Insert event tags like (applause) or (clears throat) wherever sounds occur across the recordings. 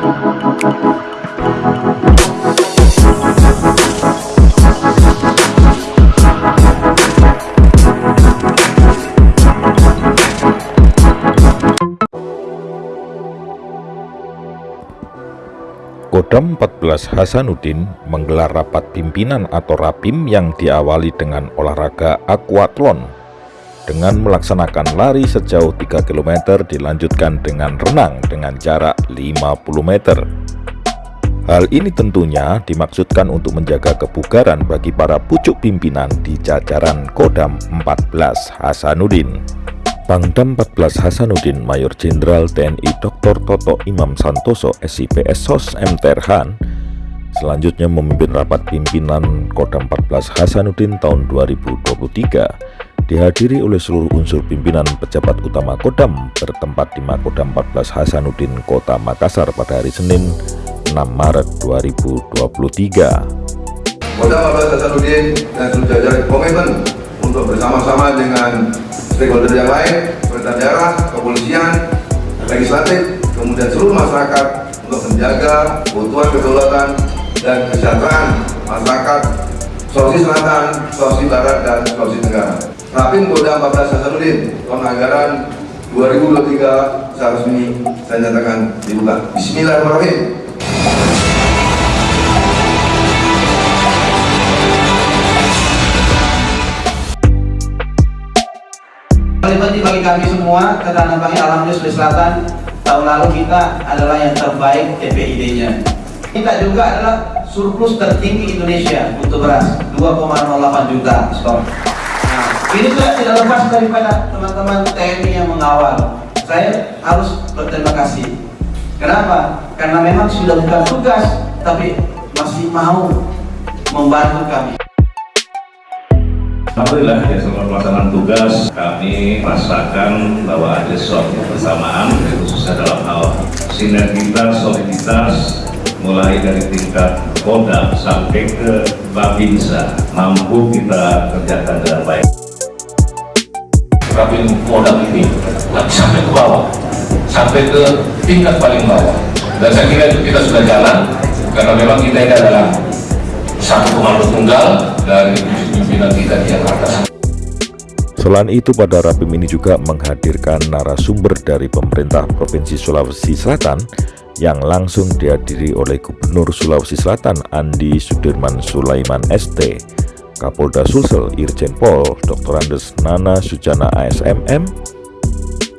Kodam 14 Hasanuddin menggelar rapat pimpinan atau rapim yang diawali dengan olahraga aquathlon dengan melaksanakan lari sejauh 3 km dilanjutkan dengan renang dengan jarak 50 meter. Hal ini tentunya dimaksudkan untuk menjaga kebugaran bagi para pucuk pimpinan di jajaran Kodam 14 Hasanuddin. Pangdam 14 Hasanuddin Mayor Jenderal TNI Dr. Toto Imam Santoso SIPS SOS M. Terhan selanjutnya memimpin rapat pimpinan Kodam 14 Hasanuddin tahun 2023 dihadiri oleh seluruh unsur pimpinan pejabat utama Kodam bertempat di Makodam 14 Hasanuddin Kota Makassar pada hari Senin 6 Maret 2023 Kodam 14 Hasanuddin dan seluruh jajaran komitmen untuk bersama-sama dengan stakeholder yang lain, pemerintah daerah, kepolisian, legislatif, kemudian seluruh masyarakat untuk menjaga keutuhan kedaulatan dan kesejahteraan masyarakat Sulawesi Selatan, Sulawesi Barat, dan Sulawesi Tenggara. Rapim Kodam 14 Hasanuddin tahun anggaran 2023 secara resmi saya nyatakan dibuka. Bismillahirrahmanirrahim. penting bagi kami semua karena bagi Alhamdulillah Sulawesi Selatan tahun lalu kita adalah yang terbaik TPID-nya kita juga adalah surplus tertinggi Indonesia untuk beras 2,08 juta stok ini juga tidak lepas daripada teman-teman TNI yang mengawal saya harus berterima kasih kenapa? karena memang sudah bukan tugas tapi masih mau membantu kami Alhamdulillah ya selama pelaksanaan tugas kami rasakan bahwa ada suatu kebersamaan khususnya dalam hal sinergitas, soliditas mulai dari tingkat Kodam sampai ke Babinsa mampu kita kerjakan dengan baik. Rapim Kodam ini tapi sampai ke bawah, sampai ke tingkat paling bawah. Dan saya kira itu kita sudah jalan karena memang kita ini adalah satu komando tunggal dari pimpinan kita di Jakarta. Selain itu pada Rapim ini juga menghadirkan narasumber dari pemerintah Provinsi Sulawesi Selatan yang langsung dihadiri oleh Gubernur Sulawesi Selatan Andi Sudirman Sulaiman ST, Kapolda Sulsel Irjen Pol Dr. Andes Nana Sujana ASMM,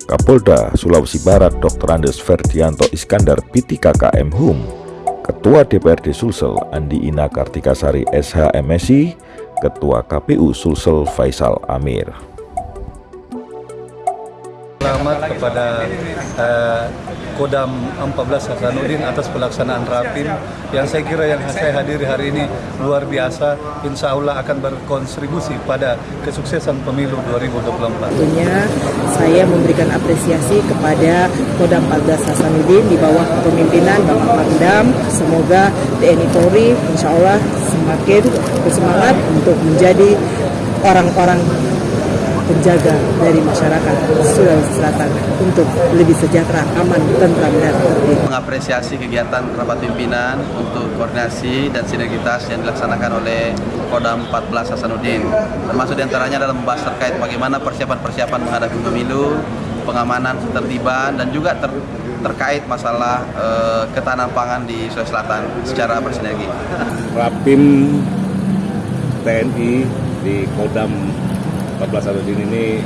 Kapolda Sulawesi Barat Dr. Andes Ferdianto Iskandar PTKKM HUM, Ketua DPRD Sulsel Andi Ina Kartikasari SHMSI, Ketua KPU Sulsel Faisal Amir. Selamat kepada uh, Kodam 14 Hasanuddin atas pelaksanaan rapim yang saya kira yang saya hadiri hari ini luar biasa. Insya Allah akan berkontribusi pada kesuksesan pemilu 2024. Tentunya saya memberikan apresiasi kepada Kodam 14 Hasanuddin di bawah kepemimpinan Bapak Pangdam. Semoga TNI Polri insya Allah semakin bersemangat untuk menjadi orang-orang penjaga dari masyarakat Sulawesi Selatan untuk lebih sejahtera, aman, tentram, dan tertib. Mengapresiasi kegiatan rapat pimpinan untuk koordinasi dan sinergitas yang dilaksanakan oleh Kodam 14 Hasanuddin. Termasuk di antaranya adalah membahas terkait bagaimana persiapan-persiapan menghadapi pemilu, pengamanan ketertiban, dan juga ter terkait masalah e, ketahanan pangan di Sulawesi Selatan secara bersinergi. Rapim TNI di Kodam 14 Arudin ini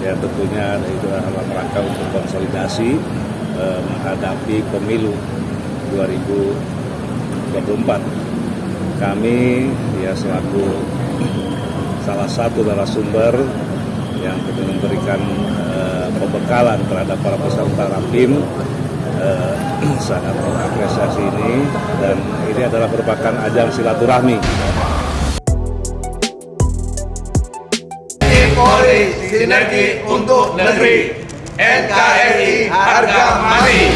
ya tentunya itu dalam rangka untuk konsolidasi eh, menghadapi pemilu 2024. Kami ya selaku salah satu narasumber yang kita memberikan eh, pembekalan terhadap para peserta rapim eh, (clears throat) sangat mengapresiasi ini dan ini adalah merupakan ajang silaturahmi sinergi untuk negeri. NKRI harga mati.